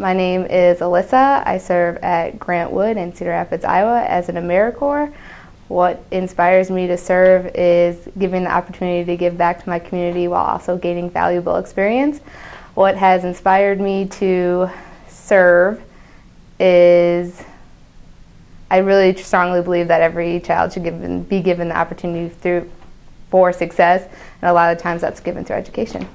My name is Alyssa. I serve at Grant Wood in Cedar Rapids, Iowa as an AmeriCorps. What inspires me to serve is giving the opportunity to give back to my community while also gaining valuable experience. What has inspired me to serve is I really strongly believe that every child should given, be given the opportunity through for success, and a lot of times that's given through education.